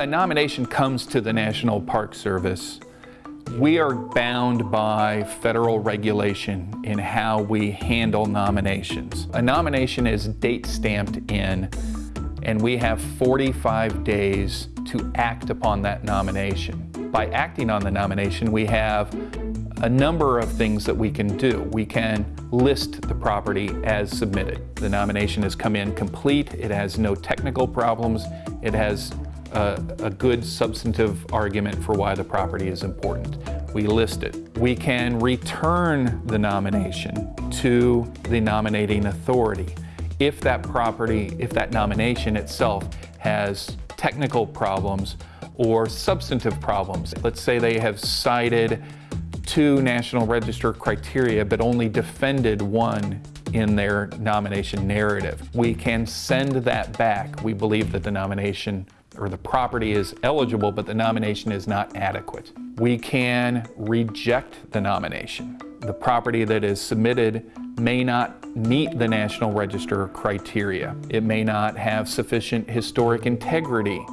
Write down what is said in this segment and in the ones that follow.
a nomination comes to the National Park Service, we are bound by federal regulation in how we handle nominations. A nomination is date stamped in and we have 45 days to act upon that nomination. By acting on the nomination, we have a number of things that we can do. We can list the property as submitted. The nomination has come in complete, it has no technical problems, it has a, a, good substantive argument for why the property is important. We list it. We can return the nomination to the nominating authority if that property, if that nomination itself has technical problems or substantive problems. Let's say they have cited two National Register criteria but only defended one in their nomination narrative. We can send that back. We believe that the nomination or the property is eligible, but the nomination is not adequate. We can reject the nomination. The property that is submitted may not meet the National Register criteria. It may not have sufficient historic integrity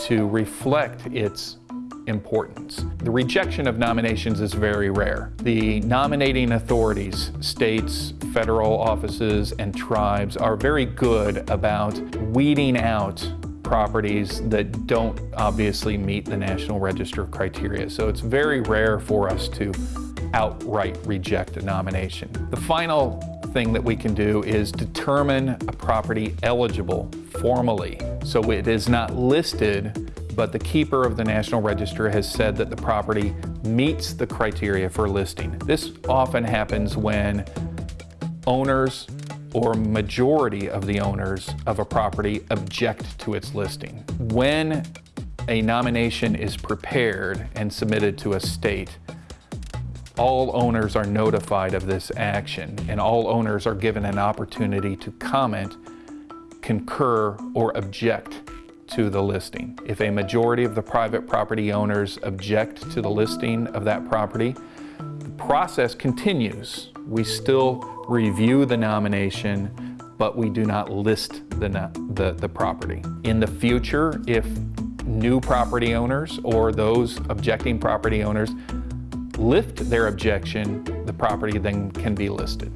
to reflect its importance. The rejection of nominations is very rare. The nominating authorities, states, federal offices, and tribes are very good about weeding out properties that don't obviously meet the National Register criteria. So it's very rare for us to outright reject a nomination. The final thing that we can do is determine a property eligible formally. So it is not listed, but the keeper of the National Register has said that the property meets the criteria for listing. This often happens when owners or majority of the owners of a property object to its listing. When a nomination is prepared and submitted to a state, all owners are notified of this action and all owners are given an opportunity to comment, concur, or object to the listing. If a majority of the private property owners object to the listing of that property, the process continues. We still review the nomination, but we do not list the, the, the property. In the future, if new property owners or those objecting property owners lift their objection, the property then can be listed.